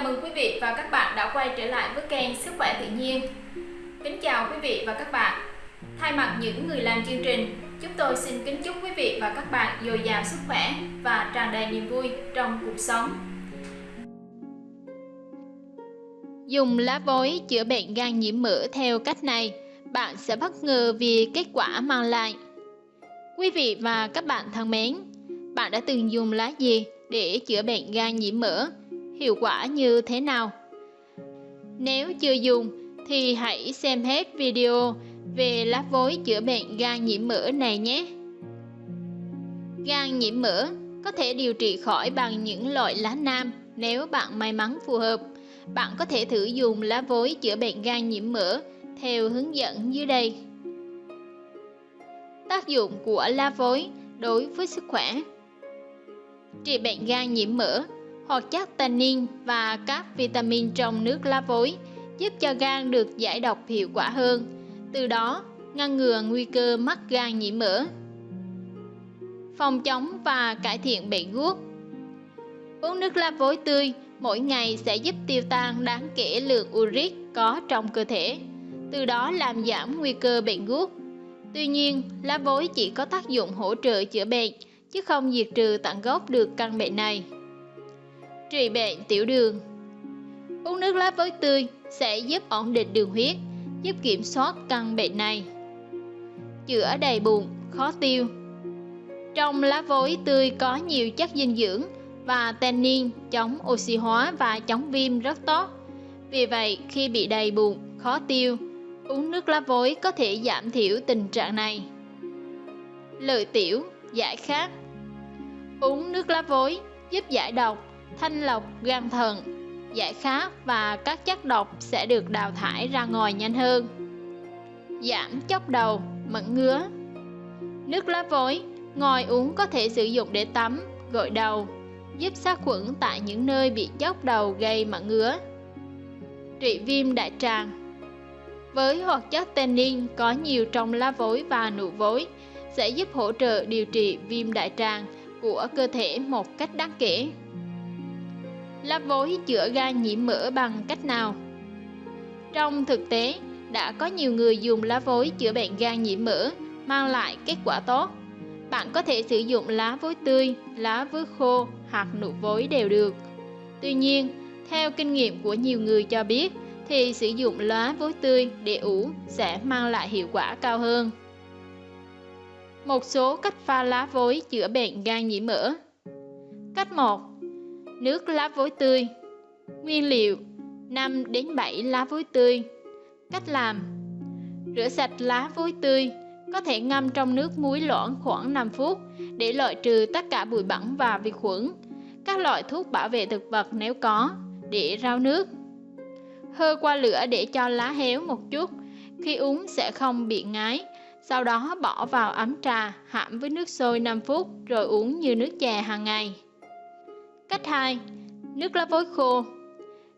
Chào mừng quý vị và các bạn đã quay trở lại với kênh Sức khỏe tự nhiên. Kính chào quý vị và các bạn. Thay mặt những người làm chương trình, chúng tôi xin kính chúc quý vị và các bạn dồi dào sức khỏe và tràn đầy niềm vui trong cuộc sống. Dùng lá vối chữa bệnh gan nhiễm mỡ theo cách này, bạn sẽ bất ngờ vì kết quả mang lại. Quý vị và các bạn thân mến, bạn đã từng dùng lá gì để chữa bệnh gan nhiễm mỡ? Hiệu quả như thế nào? Nếu chưa dùng, thì hãy xem hết video về lá vối chữa bệnh gan nhiễm mỡ này nhé. Gan nhiễm mỡ có thể điều trị khỏi bằng những loại lá nam nếu bạn may mắn phù hợp. Bạn có thể thử dùng lá vối chữa bệnh gan nhiễm mỡ theo hướng dẫn dưới đây. Tác dụng của lá vối đối với sức khỏe Trị bệnh gan nhiễm mỡ Hoạt chất tannin và các vitamin trong nước lá vối giúp cho gan được giải độc hiệu quả hơn, từ đó ngăn ngừa nguy cơ mắc gan nhiễm mỡ. Phòng chống và cải thiện bệnh gút Uống nước lá vối tươi mỗi ngày sẽ giúp tiêu tan đáng kể lượng uric có trong cơ thể, từ đó làm giảm nguy cơ bệnh gút. Tuy nhiên, lá vối chỉ có tác dụng hỗ trợ chữa bệnh, chứ không diệt trừ tận gốc được căn bệnh này. Trị bệnh tiểu đường Uống nước lá vối tươi sẽ giúp ổn định đường huyết, giúp kiểm soát căn bệnh này. Chữa đầy bụng, khó tiêu Trong lá vối tươi có nhiều chất dinh dưỡng và tannin chống oxy hóa và chống viêm rất tốt. Vì vậy, khi bị đầy bụng, khó tiêu, uống nước lá vối có thể giảm thiểu tình trạng này. Lợi tiểu, giải khát Uống nước lá vối giúp giải độc, thanh lọc gan thận, giải khát và các chất độc sẽ được đào thải ra ngoài nhanh hơn. Giảm chốc đầu, mẩn ngứa Nước lá vối, ngoài uống có thể sử dụng để tắm, gội đầu, giúp sát khuẩn tại những nơi bị chốc đầu gây mẩn ngứa. Trị viêm đại tràng Với hoạt chất tannin có nhiều trong lá vối và nụ vối, sẽ giúp hỗ trợ điều trị viêm đại tràng của cơ thể một cách đáng kể. Lá vối chữa gan nhiễm mỡ bằng cách nào? Trong thực tế, đã có nhiều người dùng lá vối chữa bệnh gan nhiễm mỡ mang lại kết quả tốt. Bạn có thể sử dụng lá vối tươi, lá vối khô hoặc nụ vối đều được. Tuy nhiên, theo kinh nghiệm của nhiều người cho biết, thì sử dụng lá vối tươi để ủ sẽ mang lại hiệu quả cao hơn. Một số cách pha lá vối chữa bệnh gan nhiễm mỡ Cách 1 Nước lá vối tươi. Nguyên liệu 5 đến 7 lá vối tươi. Cách làm Rửa sạch lá vối tươi Có thể ngâm trong nước muối loãng khoảng 5 phút Để loại trừ tất cả bụi bẩn và vi khuẩn. Các loại thuốc bảo vệ thực vật nếu có Để rau nước. Hơ qua lửa để cho lá héo một chút. Khi uống sẽ không bị ngái sau đó bỏ vào ấm trà, hãm với nước sôi 5 phút rồi uống như nước chè hàng ngày. Cách 2. Nước lá vối khô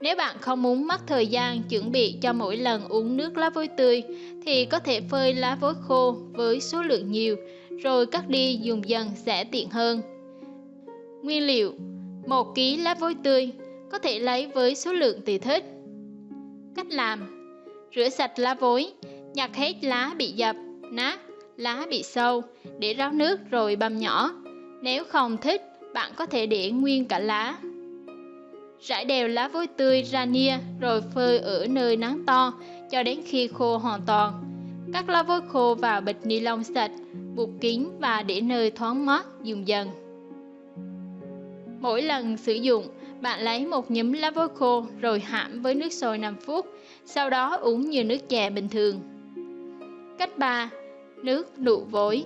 Nếu bạn không muốn mất thời gian chuẩn bị cho mỗi lần uống nước lá vối tươi thì có thể phơi lá vối khô với số lượng nhiều rồi cắt đi dùng dần sẽ tiện hơn. Nguyên liệu 1 kg lá vối tươi có thể lấy với số lượng tùy thích. Cách làm Rửa sạch lá vối, nhặt hết lá bị dập nát, lá bị sâu, để ráo nước rồi băm nhỏ. Nếu không thích, bạn có thể để nguyên cả lá. Rải đều lá vối tươi ra nia rồi phơi ở nơi nắng to cho đến khi khô hoàn toàn. Cắt lá vối khô vào bịch ni lông sạch, buộc kín và để nơi thoáng mát dùng dần. Mỗi lần sử dụng, bạn lấy một nhúm lá vối khô rồi hãm với nước sôi 5 phút, sau đó uống như nước chè bình thường. Cách 3. Nước nụ vối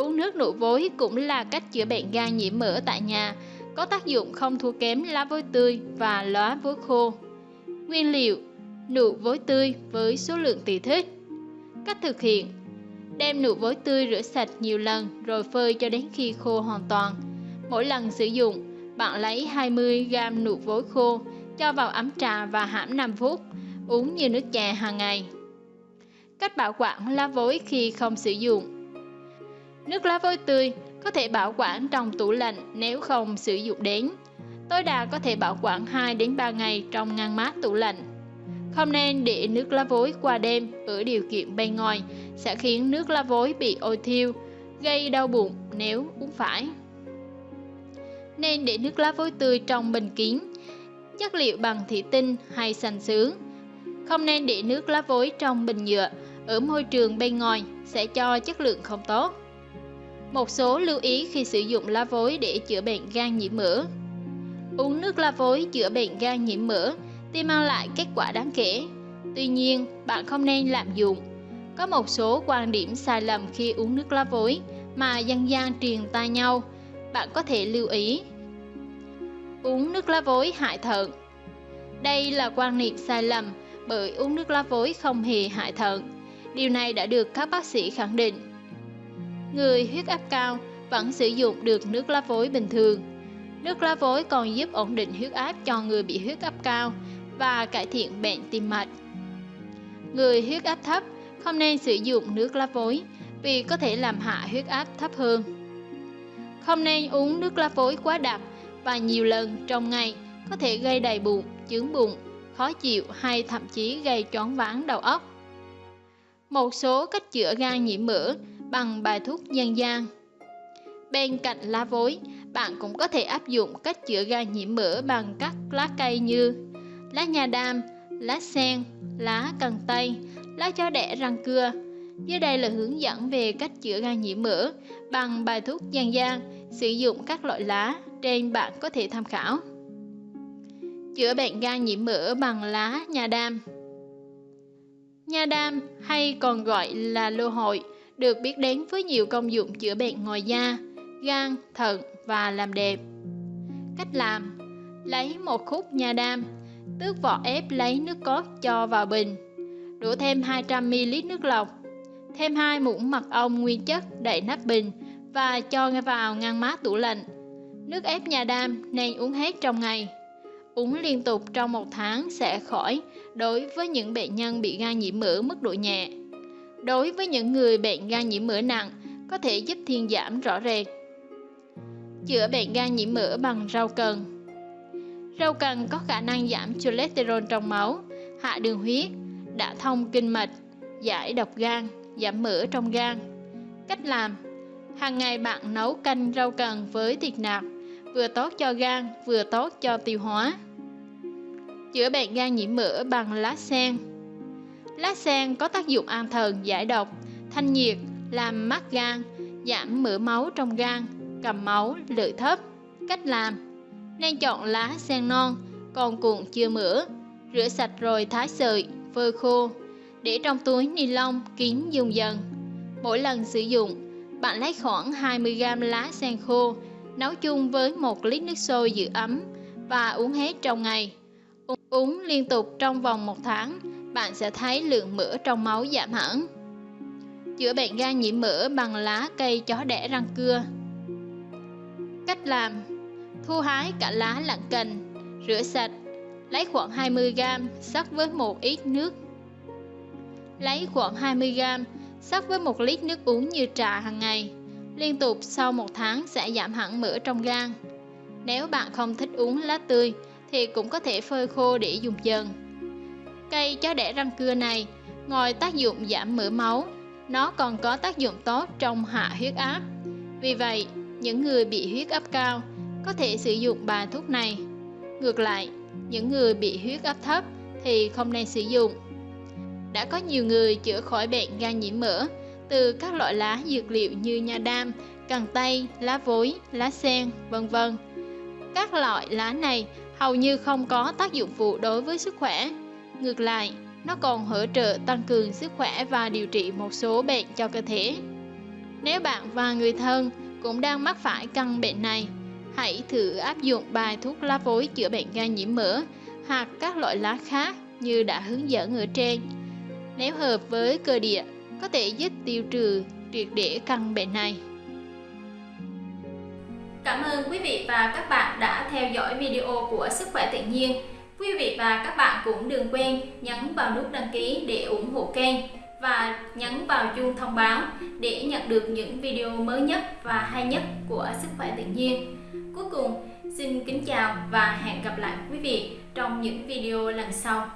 Uống nước nụ vối cũng là cách chữa bệnh gan nhiễm mỡ tại nhà, có tác dụng không thua kém lá vối tươi và lá vối khô. Nguyên liệu Nụ vối tươi với số lượng tùy thích Cách thực hiện Đem nụ vối tươi rửa sạch nhiều lần rồi phơi cho đến khi khô hoàn toàn. Mỗi lần sử dụng, bạn lấy 20g nụ vối khô, cho vào ấm trà và hãm 5 phút, uống như nước chè hàng ngày. Cách bảo quản lá vối khi không sử dụng Nước lá vối tươi có thể bảo quản trong tủ lạnh nếu không sử dụng đến. Tối đa có thể bảo quản 2 đến 3 ngày trong ngăn mát tủ lạnh. Không nên để nước lá vối qua đêm ở điều kiện bên ngoài sẽ khiến nước lá vối bị ôi thiêu, gây đau bụng nếu uống phải. Nên để nước lá vối tươi trong bình kín, chất liệu bằng thủy tinh hay sành sứ. Không nên để nước lá vối trong bình nhựa ở môi trường bên ngoài sẽ cho chất lượng không tốt. Một số lưu ý khi sử dụng lá vối để chữa bệnh gan nhiễm mỡ. Uống nước lá vối chữa bệnh gan nhiễm mỡ thì mang lại kết quả đáng kể. Tuy nhiên, bạn không nên lạm dụng. Có một số quan điểm sai lầm khi uống nước lá vối mà dân gian truyền tai nhau. Bạn có thể lưu ý. Uống nước lá vối hại thận. Đây là quan niệm sai lầm bởi uống nước lá vối không hề hại thận. Điều này đã được các bác sĩ khẳng định. Người huyết áp cao vẫn sử dụng được nước lá vối bình thường. Nước lá vối còn giúp ổn định huyết áp cho người bị huyết áp cao và cải thiện bệnh tim mạch. Người huyết áp thấp không nên sử dụng nước lá vối vì có thể làm hạ huyết áp thấp hơn. Không nên uống nước lá vối quá đặc và nhiều lần trong ngày có thể gây đầy bụng, chướng bụng, khó chịu hay thậm chí gây choáng váng đầu óc. Một số cách chữa gan nhiễm mỡ bằng bài thuốc dân gian. Bên cạnh lá vối, bạn cũng có thể áp dụng cách chữa gan nhiễm mỡ bằng các lá cây như lá nha đam, lá sen, lá cần tây, lá chó đẻ răng cưa. Dưới đây là hướng dẫn về cách chữa gan nhiễm mỡ bằng bài thuốc dân gian, sử dụng các loại lá trên bạn có thể tham khảo. Chữa bệnh gan nhiễm mỡ bằng lá nha đam Nha đam hay còn gọi là lô hội được biết đến với nhiều công dụng chữa bệnh ngoài da, gan, thận và làm đẹp. Cách làm Lấy một khúc nha đam, tước vỏ ép lấy nước cốt cho vào bình, đổ thêm 200ml nước lọc, thêm hai muỗng mật ong nguyên chất đậy nắp bình và cho vào ngăn mát tủ lạnh. Nước ép nha đam nên uống hết trong ngày. Uống liên tục trong một tháng sẽ khỏi đối với những bệnh nhân bị gan nhiễm mỡ mức độ nhẹ. Đối với những người bệnh gan nhiễm mỡ nặng, có thể giúp thuyên giảm rõ rệt. Chữa bệnh gan nhiễm mỡ bằng rau cần Rau cần có khả năng giảm cholesterol trong máu, hạ đường huyết, đả thông kinh mạch, giải độc gan, giảm mỡ trong gan. Cách làm Hàng ngày bạn nấu canh rau cần với thịt nạc, vừa tốt cho gan, vừa tốt cho tiêu hóa. Chữa bệnh gan nhiễm mỡ bằng lá sen Lá sen có tác dụng an thần giải độc, thanh nhiệt, làm mát gan, giảm mỡ máu trong gan, cầm máu, lợi thấp. Cách làm Nên chọn lá sen non, còn cuộn chưa mỡ, rửa sạch rồi thái sợi, phơi khô, để trong túi ni lông kín dùng dần. Mỗi lần sử dụng, bạn lấy khoảng 20g lá sen khô, nấu chung với 1 lít nước sôi giữ ấm và uống hết trong ngày. Uống liên tục trong vòng một tháng, bạn sẽ thấy lượng mỡ trong máu giảm hẳn. Chữa bệnh gan nhiễm mỡ bằng lá cây chó đẻ răng cưa. Cách làm Thu hái cả lá lẫn cành, rửa sạch, lấy khoảng 20g, sắc với một ít nước. Lấy khoảng 20g, sắc với một lít nước uống như trà hàng ngày. Liên tục sau một tháng sẽ giảm hẳn mỡ trong gan. Nếu bạn không thích uống lá tươi, thì cũng có thể phơi khô để dùng dần. Cây chó đẻ răng cưa này, ngoài tác dụng giảm mỡ máu, nó còn có tác dụng tốt trong hạ huyết áp. Vì vậy, những người bị huyết áp cao có thể sử dụng bài thuốc này. Ngược lại, những người bị huyết áp thấp thì không nên sử dụng. Đã có nhiều người chữa khỏi bệnh gan nhiễm mỡ từ các loại lá dược liệu như nha đam, cần tây, lá vối, lá sen, vân vân. Các loại lá này hầu như không có tác dụng phụ đối với sức khỏe. Ngược lại, nó còn hỗ trợ tăng cường sức khỏe và điều trị một số bệnh cho cơ thể. Nếu bạn và người thân cũng đang mắc phải căn bệnh này, hãy thử áp dụng bài thuốc lá vối chữa bệnh gan nhiễm mỡ hoặc các loại lá khác như đã hướng dẫn ở trên. Nếu hợp với cơ địa, có thể giúp tiêu trừ triệt để căn bệnh này. Cảm ơn quý vị và các bạn đã theo dõi video của Sức khỏe tự nhiên. Quý vị và các bạn cũng đừng quên nhấn vào nút đăng ký để ủng hộ kênh và nhấn vào chuông thông báo để nhận được những video mới nhất và hay nhất của Sức khỏe tự nhiên. Cuối cùng, Xin kính chào và hẹn gặp lại quý vị trong những video lần sau.